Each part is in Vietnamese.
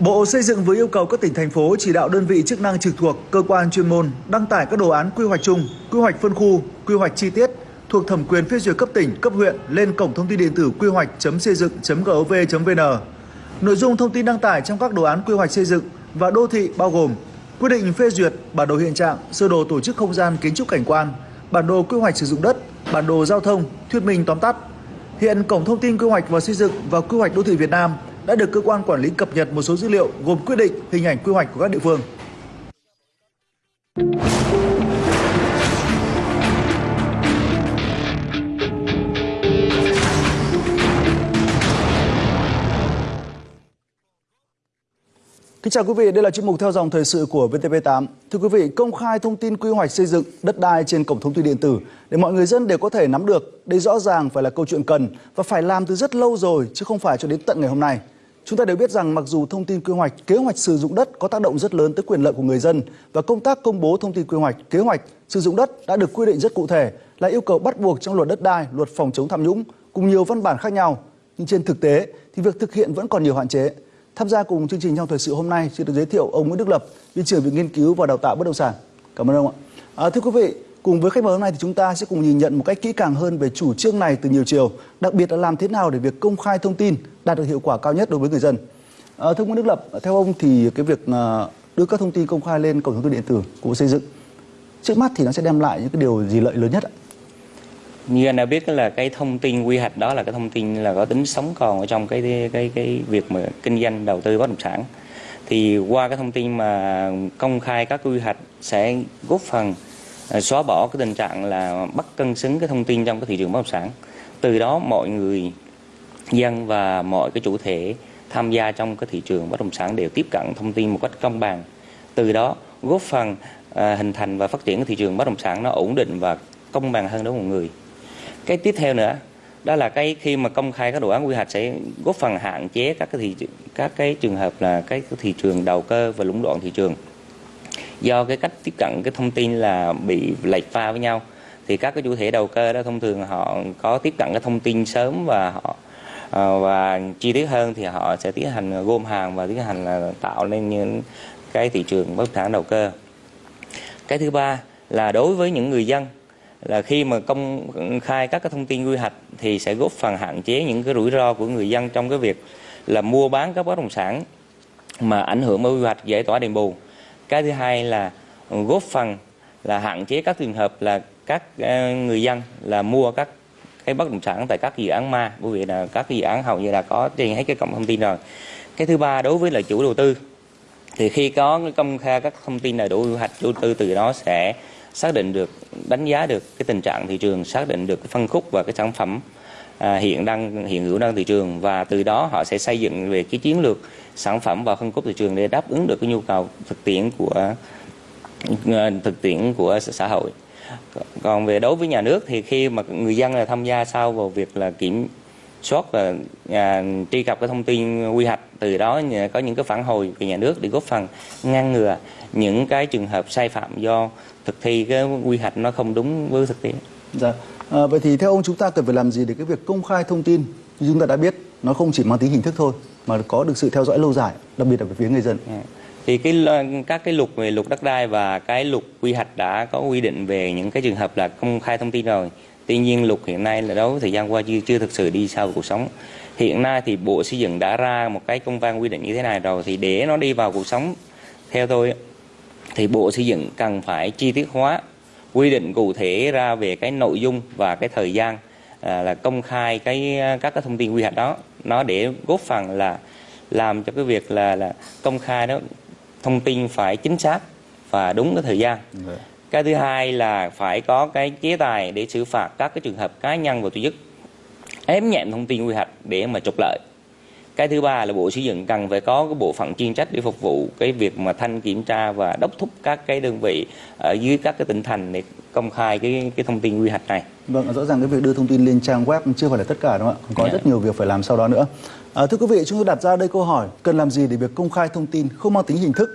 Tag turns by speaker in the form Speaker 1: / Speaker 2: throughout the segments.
Speaker 1: Bộ Xây dựng vừa yêu cầu các tỉnh thành phố chỉ đạo đơn vị chức năng trực thuộc cơ quan chuyên môn đăng tải các đồ án quy hoạch chung, quy hoạch phân khu, quy hoạch chi tiết thuộc thẩm quyền phê duyệt cấp tỉnh, cấp huyện lên cổng thông tin điện tử quy hoạch.xây dựng.gov.vn. Nội dung thông tin đăng tải trong các đồ án quy hoạch xây dựng và đô thị bao gồm quyết định phê duyệt bản đồ hiện trạng, sơ đồ tổ chức không gian kiến trúc cảnh quan, bản đồ quy hoạch sử dụng đất, bản đồ giao thông, thuyết minh tóm tắt. Hiện cổng thông tin quy hoạch và xây dựng và quy hoạch đô thị Việt Nam đã được cơ quan quản lý cập nhật một số dữ liệu gồm quyết định, hình ảnh quy hoạch của các địa phương. Kính chào quý vị, đây là chuyên mục theo dòng thời sự của VTV8. Thưa quý vị, công khai thông tin quy hoạch xây dựng đất đai trên cổng thông tin điện tử để mọi người dân đều có thể nắm được. Đây rõ ràng phải là câu chuyện cần và phải làm từ rất lâu rồi chứ không phải cho đến tận ngày hôm nay. Chúng ta đều biết rằng mặc dù thông tin quy hoạch, kế hoạch sử dụng đất có tác động rất lớn tới quyền lợi của người dân và công tác công bố thông tin quy hoạch, kế hoạch sử dụng đất đã được quy định rất cụ thể là yêu cầu bắt buộc trong luật đất đai, luật phòng chống tham nhũng cùng nhiều văn bản khác nhau. Nhưng trên thực tế thì việc thực hiện vẫn còn nhiều hạn chế. Tham gia cùng chương trình trong thời sự hôm nay xin được giới thiệu ông Nguyễn Đức Lập, Viện trưởng Viện Nghiên cứu và Đào tạo Bất động sản. Cảm ơn ông ạ. À, thưa quý vị, cùng với khách mời hôm nay thì chúng ta sẽ cùng nhìn nhận một cách kỹ càng hơn về chủ trương này từ nhiều chiều, đặc biệt là làm thế nào để việc công khai thông tin đạt được hiệu quả cao nhất đối với người dân. À, thưa ông Đức Lập, theo ông thì cái việc ờ, đưa các thông tin công khai lên cổng thông tin điện tử của Xây dựng trước mắt thì nó sẽ đem lại những cái điều gì lợi lớn nhất ạ?
Speaker 2: như anh đã biết là cái thông tin quy hoạch đó là cái thông tin là có tính sống còn ở trong cái cái cái việc mà kinh doanh đầu tư bất động sản thì qua cái thông tin mà công khai các quy hoạch sẽ góp phần Ờ, xóa bỏ cái tình trạng là bất cân xứng cái thông tin trong cái thị trường bất động sản. Từ đó mọi người dân và mọi cái chủ thể tham gia trong cái thị trường bất động sản đều tiếp cận thông tin một cách công bằng. Từ đó góp phần à, hình thành và phát triển cái thị trường bất động sản nó ổn định và công bằng hơn đối với mọi người. Cái tiếp theo nữa đó là cái khi mà công khai các đồ án quy hoạch sẽ góp phần hạn chế các cái thị các cái trường hợp là cái thị trường đầu cơ và lũng đoạn thị trường do cái cách tiếp cận, cái thông tin là bị lệch pha với nhau, thì các cái chủ thể đầu cơ đó thông thường họ có tiếp cận cái thông tin sớm và họ ờ, và chi tiết hơn thì họ sẽ tiến hành gom hàng và tiến hành là tạo nên những cái thị trường bất động sản đầu cơ. Cái thứ ba là đối với những người dân, là khi mà công khai các cái thông tin quy hoạch thì sẽ góp phần hạn chế những cái rủi ro của người dân trong cái việc là mua bán các bất động sản mà ảnh hưởng bởi quy hoạch giải tỏa đền bù cái thứ hai là góp phần là hạn chế các trường hợp là các ờ, người dân là mua các cái bất động sản tại các dự án ma, bởi vì là các dự án hầu như là có trên hết cái cổng thông tin rồi. Cái thứ ba, đối với là chủ đầu tư, thì khi có công khai các thông tin đầy đủ quy hoạch chủ đầu tư từ đó sẽ xác định được, đánh giá được cái tình trạng thị trường, xác định được cái phân khúc và cái sản phẩm À, hiện đang hiện hữu đang thị trường và từ đó họ sẽ xây dựng về cái chiến lược sản phẩm và phân khúc thị trường để đáp ứng được cái nhu cầu thực tiễn của à, thực tiễn của xã hội còn về đối với nhà nước thì khi mà người dân là tham gia sau vào việc là kiểm soát và à, truy cập cái thông tin quy hoạch từ đó có những cái phản hồi về nhà nước để góp phần ngăn ngừa những cái trường hợp sai phạm do thực thi cái quy hoạch nó không đúng với thực tiễn.
Speaker 1: Dạ. À, vậy thì theo ông chúng ta cần phải làm gì để cái việc công khai thông tin như chúng ta đã biết nó không chỉ mang tính hình thức thôi mà có được sự theo dõi lâu dài, đặc biệt là về phía người dân. À.
Speaker 2: Thì cái các cái luật về luật đất đai và cái luật quy hoạch đã có quy định về những cái trường hợp là công khai thông tin rồi. Tuy nhiên luật hiện nay là đối với thời gian qua chưa chưa thực sự đi sâu vào cuộc sống. Hiện nay thì Bộ Xây dựng đã ra một cái công văn quy định như thế này rồi thì để nó đi vào cuộc sống theo tôi thì Bộ Xây dựng cần phải chi tiết hóa quy định cụ thể ra về cái nội dung và cái thời gian à, là công khai cái các cái thông tin quy hoạch đó. Nó để góp phần là làm cho cái việc là là công khai đó thông tin phải chính xác và đúng cái thời gian. Ừ. cái thứ hai là phải có cái chế tài để xử phạt các cái trường hợp cá nhân và tổ chức ém nhẹm thông tin quy hoạch để mà trục lợi cái thứ ba là bộ xây dựng cần phải có cái bộ phận chuyên trách để phục vụ cái việc mà thanh kiểm tra và đốc thúc các cái đơn vị ở dưới các cái tỉnh thành để công khai cái cái thông tin quy hoạch này
Speaker 1: vâng rõ ràng cái việc đưa thông tin lên trang web chưa phải là tất cả đúng không ạ có yeah. Dạ. rất nhiều việc phải làm sau đó nữa à, thưa quý vị chúng tôi đặt ra đây câu hỏi cần làm gì để việc công khai thông tin không mang tính hình thức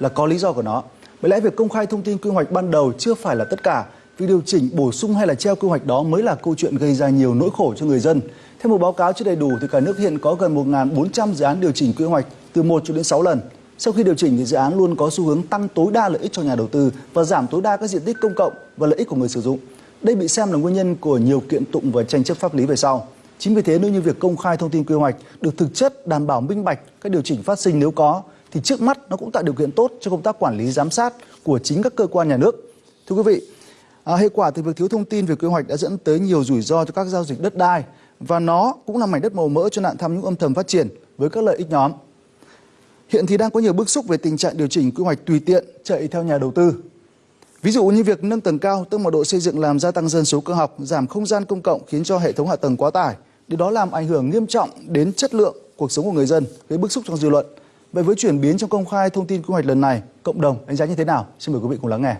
Speaker 1: là có lý do của nó bởi lẽ việc công khai thông tin quy hoạch ban đầu chưa phải là tất cả Việc điều chỉnh, bổ sung hay là treo quy hoạch đó mới là câu chuyện gây ra nhiều nỗi khổ cho người dân. Theo một báo cáo chưa đầy đủ thì cả nước hiện có gần 1.400 dự án điều chỉnh quy hoạch từ 1 cho đến 6 lần. Sau khi điều chỉnh thì dự án luôn có xu hướng tăng tối đa lợi ích cho nhà đầu tư và giảm tối đa các diện tích công cộng và lợi ích của người sử dụng. Đây bị xem là nguyên nhân của nhiều kiện tụng và tranh chấp pháp lý về sau. Chính vì thế nếu như việc công khai thông tin quy hoạch được thực chất đảm bảo minh bạch các điều chỉnh phát sinh nếu có thì trước mắt nó cũng tạo điều kiện tốt cho công tác quản lý giám sát của chính các cơ quan nhà nước. Thưa quý vị, à, hệ quả từ việc thiếu thông tin về quy hoạch đã dẫn tới nhiều rủi ro cho các giao dịch đất đai và nó cũng là mảnh đất màu mỡ cho nạn tham nhũng âm thầm phát triển với các lợi ích nhóm. Hiện thì đang có nhiều bức xúc về tình trạng điều chỉnh quy hoạch tùy tiện chạy theo nhà đầu tư. Ví dụ như việc nâng tầng cao, tức mật độ xây dựng làm gia tăng dân số cơ học, giảm không gian công cộng khiến cho hệ thống hạ tầng quá tải. Điều đó làm ảnh hưởng nghiêm trọng đến chất lượng cuộc sống của người dân, gây bức xúc trong dư luận. Vậy với chuyển biến trong công khai thông tin quy hoạch lần này, cộng đồng đánh giá như thế nào? Xin mời quý vị cùng lắng nghe.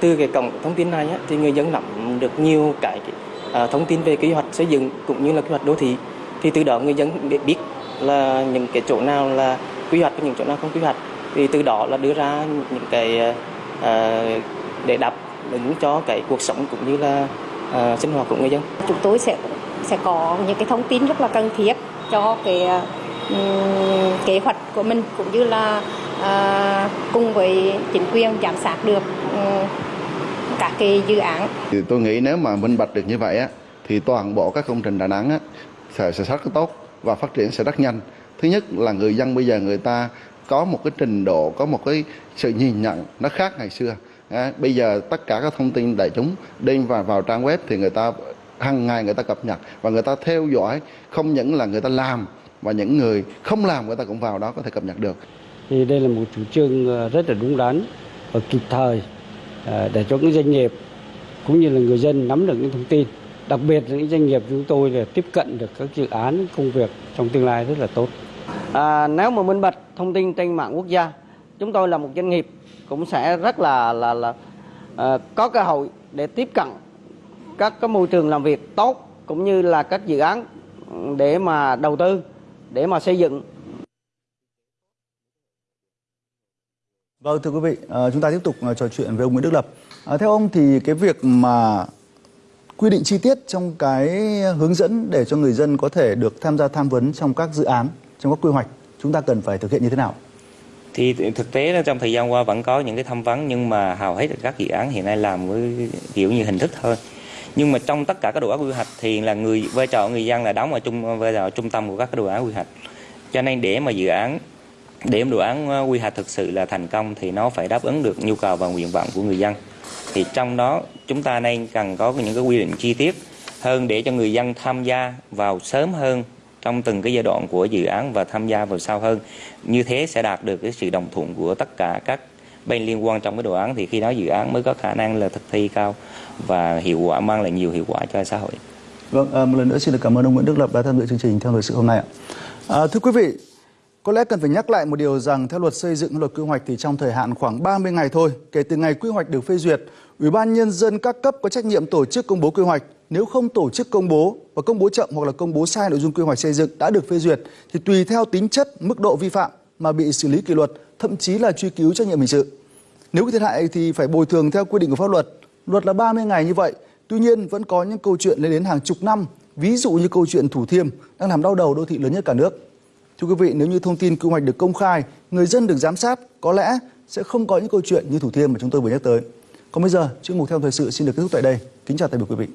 Speaker 3: Từ cái cổng thông tin này thì người dân nắm được nhiều cái à, thông tin về kế hoạch xây dựng cũng như là kế hoạch đô thị thì từ đó người dân để biết là những cái chỗ nào là quy hoạch và những chỗ nào không quy hoạch thì từ đó là đưa ra những cái à, để đáp ứng cho cái cuộc sống cũng như là à, sinh hoạt của người dân.
Speaker 4: Chúng tôi sẽ sẽ có những cái thông tin rất là cần thiết cho cái um, kế hoạch của mình cũng như là uh, cùng với chính quyền giám sát được um, các cái dự án.
Speaker 5: Thì tôi nghĩ nếu mà minh bạch được như vậy á thì toàn bộ các công trình Đà Nẵng á sẽ sẽ rất tốt và phát triển sẽ rất nhanh. Thứ nhất là người dân bây giờ người ta có một cái trình độ, có một cái sự nhìn nhận nó khác ngày xưa. À, bây giờ tất cả các thông tin đại chúng đem vào vào trang web thì người ta hàng ngày người ta cập nhật và người ta theo dõi không những là người ta làm và những người không làm người ta cũng vào đó có thể cập nhật được.
Speaker 6: Thì đây là một chủ trương rất là đúng đắn và kịp thời Ờ, để cho những doanh nghiệp cũng như là người dân nắm được những thông tin đặc biệt là những doanh nghiệp chúng tôi để tiếp cận được các dự án công việc trong tương lai rất là tốt.
Speaker 7: À, nếu mà minh bạch thông tin trên mạng quốc gia, chúng tôi là một doanh nghiệp cũng sẽ rất là là là à, có cơ hội để tiếp cận các cái môi trường làm việc tốt cũng như là các dự án để mà đầu tư, để mà xây dựng.
Speaker 1: Vâng thưa quý vị, à, chúng ta tiếp tục ờ, trò chuyện với ông Nguyễn Đức Lập. À, theo ông thì cái việc mà quy định chi tiết trong cái hướng dẫn để cho người dân có thể được tham gia tham vấn trong các dự án, trong các quy hoạch, chúng ta cần phải thực hiện như thế nào?
Speaker 2: Thì thực tế là trong thời gian qua vẫn có những cái tham vấn nhưng mà hầu hết các dự án hiện nay làm với kiểu như hình thức thôi. Nhưng mà trong tất cả các đồ án quy hoạch thì là người vai trò người dân là đóng ở trung vai trò trung tâm của các cái đồ án quy hoạch. Cho nên để mà dự án để đồ án ờ, quy hoạch thực sự là thành công thì nó phải đáp ứng được nhu cầu và nguyện vọng của người dân thì trong đó chúng ta nên cần có những cái quy định chi tiết hơn để cho người dân tham gia vào sớm hơn trong từng cái giai đoạn của dự án và tham gia vào sau hơn như thế sẽ đạt được cái sự đồng thuận của tất cả các bên liên quan trong cái đồ án thì khi đó dự án mới có khả năng là thực thi cao và hiệu quả mang lại nhiều hiệu quả cho xã hội.
Speaker 1: Vâng, à, một lần nữa xin được cảm ơn ông Nguyễn Đức Lập đã tham dự chương trình theo thời sự hôm nay ạ. À, thưa quý vị, có lẽ cần phải nhắc lại một điều rằng theo luật xây dựng luật quy hoạch thì trong thời hạn khoảng 30 ngày thôi kể từ ngày quy hoạch được phê duyệt, Ủy ban nhân dân các cấp có trách nhiệm tổ chức công bố quy hoạch. Nếu không tổ chức công bố và công bố chậm hoặc là công bố sai nội dung quy hoạch xây dựng đã được phê duyệt thì tùy theo tính chất, mức độ vi phạm mà bị xử lý kỷ luật, thậm chí là truy cứu trách nhiệm hình sự. Nếu có thiệt hại thì phải bồi thường theo quy định của pháp luật. Luật là 30 ngày như vậy. Tuy nhiên vẫn có những câu chuyện lên đến hàng chục năm, ví dụ như câu chuyện Thủ Thiêm đang làm đau đầu đô thị lớn nhất cả nước. Thưa quý vị, nếu như thông tin quy hoạch được công khai, người dân được giám sát, có lẽ sẽ không có những câu chuyện như Thủ Thiêm mà chúng tôi vừa nhắc tới. Còn bây giờ, chuyên mục theo thời sự xin được kết thúc tại đây. Kính chào tạm biệt quý vị.